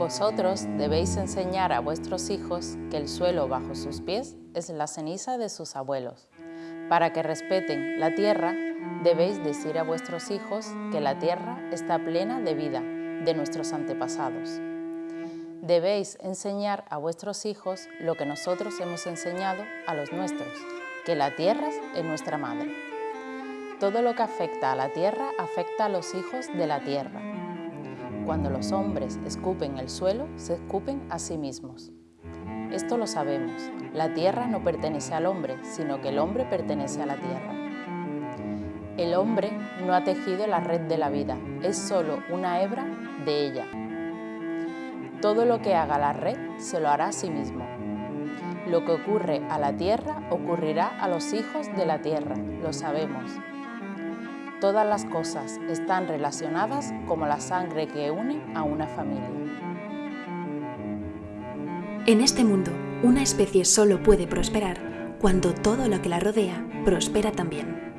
Vosotros debéis enseñar a vuestros hijos que el suelo bajo sus pies es la ceniza de sus abuelos. Para que respeten la tierra, debéis decir a vuestros hijos que la tierra está plena de vida de nuestros antepasados. Debéis enseñar a vuestros hijos lo que nosotros hemos enseñado a los nuestros, que la tierra es nuestra madre. Todo lo que afecta a la tierra afecta a los hijos de la tierra. Cuando los hombres escupen el suelo, se escupen a sí mismos. Esto lo sabemos, la tierra no pertenece al hombre, sino que el hombre pertenece a la tierra. El hombre no ha tejido la red de la vida, es solo una hebra de ella. Todo lo que haga la red se lo hará a sí mismo. Lo que ocurre a la tierra ocurrirá a los hijos de la tierra, lo sabemos. Todas las cosas están relacionadas como la sangre que une a una familia. En este mundo, una especie solo puede prosperar cuando todo lo que la rodea prospera también.